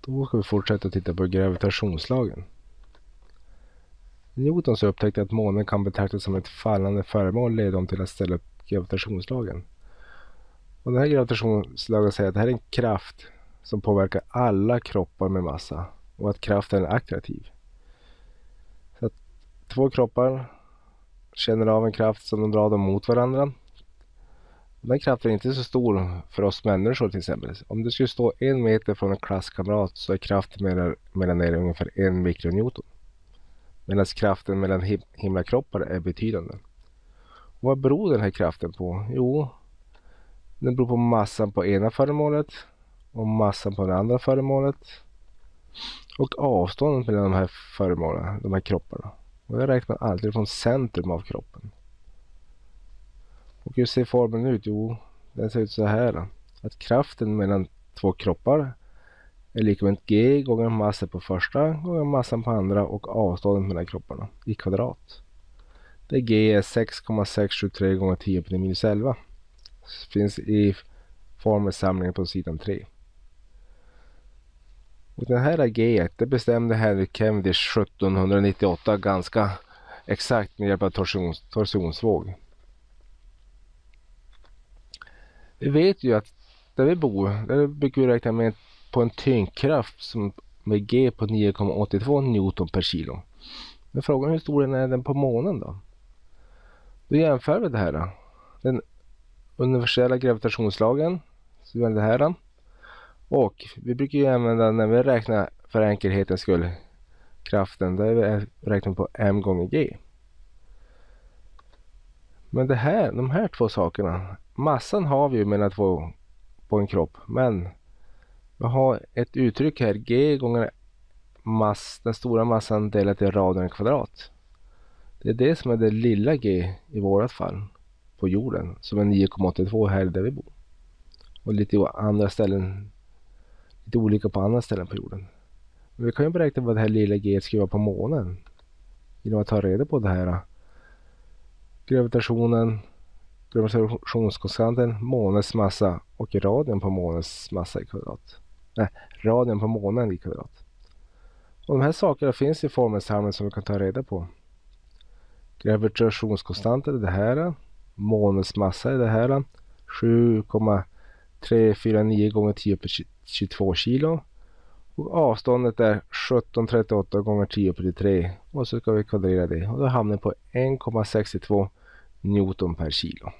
Då ska vi fortsätta titta på gravitationslagen. Newton så upptäckte att månen kan betraktas som ett fallande föremål leder dem till att ställa upp gravitationslagen. Och den här gravitationslagen säger att det här är en kraft som påverkar alla kroppar med massa och att kraften är attraktiv. Så att två kroppar känner av en kraft som de drar dem mot varandra. Den kraften är inte så stor för oss människor till exempel. Om du skulle stå en meter från en klasskamrat så är kraften mellan, mellan er ungefär en mikronewton. Medan kraften mellan him himlakroppar är betydande. Och vad beror den här kraften på? Jo, den beror på massan på ena föremålet och massan på det andra föremålet. Och avståndet mellan de här föremålen, de här kropparna. Och jag räknar alltid från centrum av kroppen. Och hur ser formeln ut? Jo, den ser ut så här. Att kraften mellan två kroppar är lika med g gånger massan på första gånger massan på andra och avståndet mellan kropparna i kvadrat. Där g är 6,673 gånger 10 på minus 11. Finns i formelsamlingen på sidan 3. Och den här G det bestämde Henry Cavendish 1798 ganska exakt med hjälp av torsions, torsionsvåg. Vi vet ju att där vi bor, där brukar vi räkna med på en tyngdkraft som med G på 9,82 Newton per kilo. Men frågan är hur stor den är den på månen då? Då jämför vi det här. Då. Den universella gravitationslagen, så vi det här. Och vi brukar ju använda när vi räknar för enkelhetens skull kraften, där vi eh, räknar på m gånger g. Men det här, de här två sakerna, massan har vi ju mellan två på en kropp, men vi har ett uttryck här, g gånger mass, den stora massan delat i raden kvadrat. Det är det som är det lilla g i vårat fall på jorden, som är 9,82 här där vi bor. Och lite andra ställen lite olika på andra ställen på jorden. Men vi kan ju beräkna vad det här lilla g ska vara på månen. Genom att ta reda på det här. Gravitationen, gravitationskonstanten, månens massa och radien på månens massa i kvadrat. Nej, radien på månen i kvadrat. Och de här sakerna finns i formelsamlingen som vi kan ta reda på. Gravitationskonstanten är det här. Månens massa är det här. 7,349 gånger 10 på 22 kilo. Och avståndet är 1738 gånger 10 på 3 och så ska vi kvadrera det och då hamnar vi på 1,62 Newton per kilo.